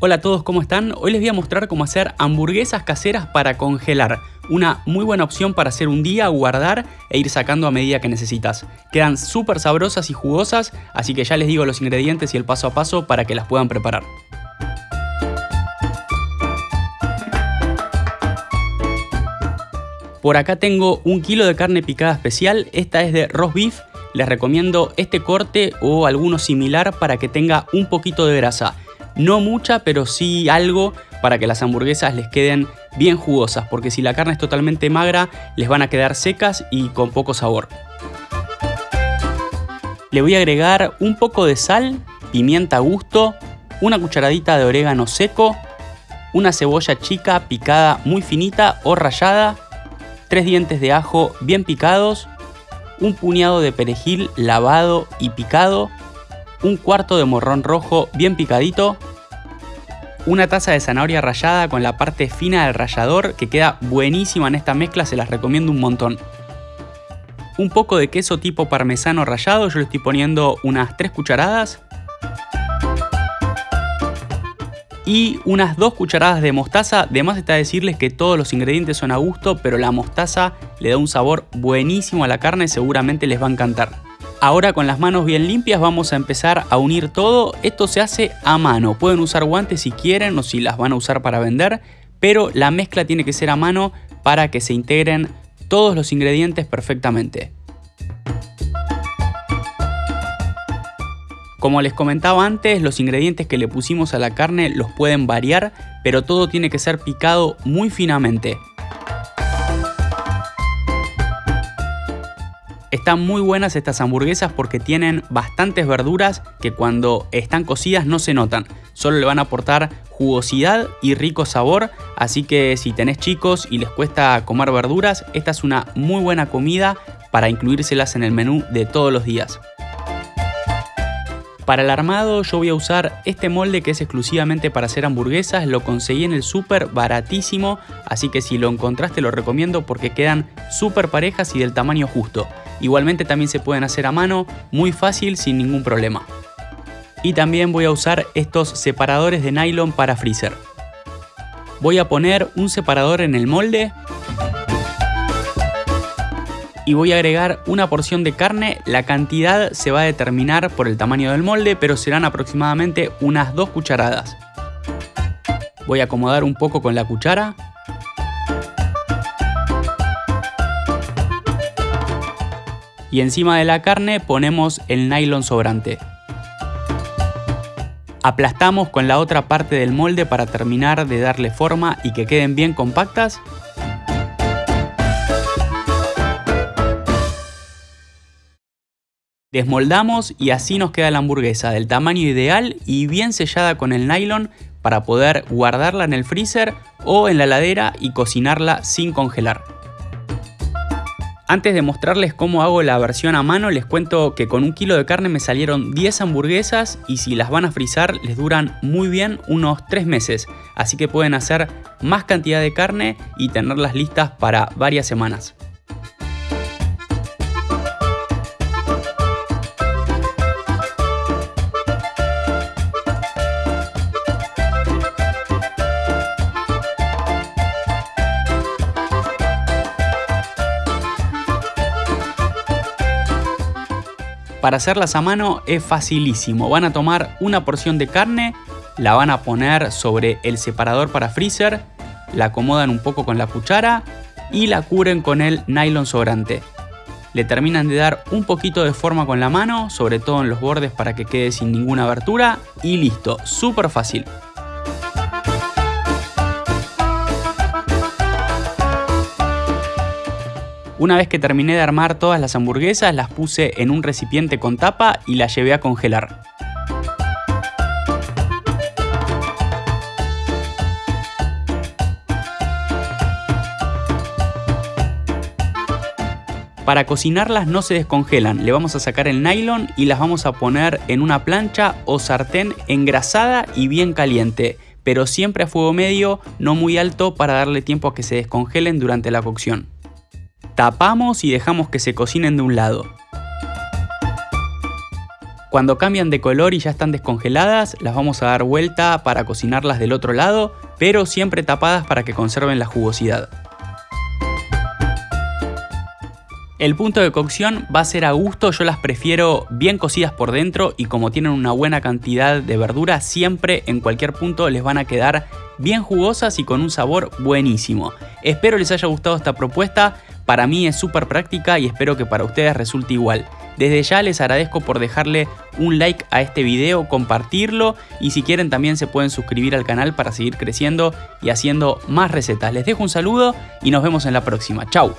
Hola a todos, ¿cómo están? Hoy les voy a mostrar cómo hacer hamburguesas caseras para congelar. Una muy buena opción para hacer un día, guardar e ir sacando a medida que necesitas. Quedan súper sabrosas y jugosas, así que ya les digo los ingredientes y el paso a paso para que las puedan preparar. Por acá tengo un kilo de carne picada especial, esta es de roast beef. Les recomiendo este corte o alguno similar para que tenga un poquito de grasa. No mucha, pero sí algo para que las hamburguesas les queden bien jugosas, porque si la carne es totalmente magra, les van a quedar secas y con poco sabor. Le voy a agregar un poco de sal, pimienta a gusto, una cucharadita de orégano seco, una cebolla chica picada muy finita o rallada, tres dientes de ajo bien picados, un puñado de perejil lavado y picado, un cuarto de morrón rojo bien picadito, una taza de zanahoria rallada con la parte fina del rallador que queda buenísima en esta mezcla, se las recomiendo un montón. Un poco de queso tipo parmesano rallado, yo le estoy poniendo unas 3 cucharadas. Y unas 2 cucharadas de mostaza, de más está decirles que todos los ingredientes son a gusto, pero la mostaza le da un sabor buenísimo a la carne, seguramente les va a encantar. Ahora con las manos bien limpias vamos a empezar a unir todo. Esto se hace a mano. Pueden usar guantes si quieren o si las van a usar para vender. Pero la mezcla tiene que ser a mano para que se integren todos los ingredientes perfectamente. Como les comentaba antes, los ingredientes que le pusimos a la carne los pueden variar, pero todo tiene que ser picado muy finamente. Están muy buenas estas hamburguesas porque tienen bastantes verduras que cuando están cocidas no se notan. Solo le van a aportar jugosidad y rico sabor, así que si tenés chicos y les cuesta comer verduras, esta es una muy buena comida para incluírselas en el menú de todos los días. Para el armado yo voy a usar este molde que es exclusivamente para hacer hamburguesas, lo conseguí en el súper baratísimo, así que si lo encontraste lo recomiendo porque quedan súper parejas y del tamaño justo. Igualmente también se pueden hacer a mano, muy fácil sin ningún problema. Y también voy a usar estos separadores de nylon para freezer. Voy a poner un separador en el molde y voy a agregar una porción de carne. La cantidad se va a determinar por el tamaño del molde, pero serán aproximadamente unas dos cucharadas. Voy a acomodar un poco con la cuchara y encima de la carne ponemos el nylon sobrante. Aplastamos con la otra parte del molde para terminar de darle forma y que queden bien compactas. Desmoldamos y así nos queda la hamburguesa del tamaño ideal y bien sellada con el nylon para poder guardarla en el freezer o en la heladera y cocinarla sin congelar. Antes de mostrarles cómo hago la versión a mano, les cuento que con un kilo de carne me salieron 10 hamburguesas y si las van a frizar les duran muy bien unos 3 meses. Así que pueden hacer más cantidad de carne y tenerlas listas para varias semanas. Para hacerlas a mano es facilísimo. Van a tomar una porción de carne, la van a poner sobre el separador para freezer, la acomodan un poco con la cuchara y la cubren con el nylon sobrante. Le terminan de dar un poquito de forma con la mano, sobre todo en los bordes para que quede sin ninguna abertura y listo, súper fácil. Una vez que terminé de armar todas las hamburguesas, las puse en un recipiente con tapa y las llevé a congelar. Para cocinarlas no se descongelan, le vamos a sacar el nylon y las vamos a poner en una plancha o sartén engrasada y bien caliente, pero siempre a fuego medio, no muy alto para darle tiempo a que se descongelen durante la cocción. Tapamos y dejamos que se cocinen de un lado. Cuando cambian de color y ya están descongeladas, las vamos a dar vuelta para cocinarlas del otro lado, pero siempre tapadas para que conserven la jugosidad. El punto de cocción va a ser a gusto, yo las prefiero bien cocidas por dentro y como tienen una buena cantidad de verdura, siempre en cualquier punto les van a quedar bien jugosas y con un sabor buenísimo. Espero les haya gustado esta propuesta, para mí es súper práctica y espero que para ustedes resulte igual. Desde ya les agradezco por dejarle un like a este video, compartirlo y si quieren también se pueden suscribir al canal para seguir creciendo y haciendo más recetas. Les dejo un saludo y nos vemos en la próxima. Chau.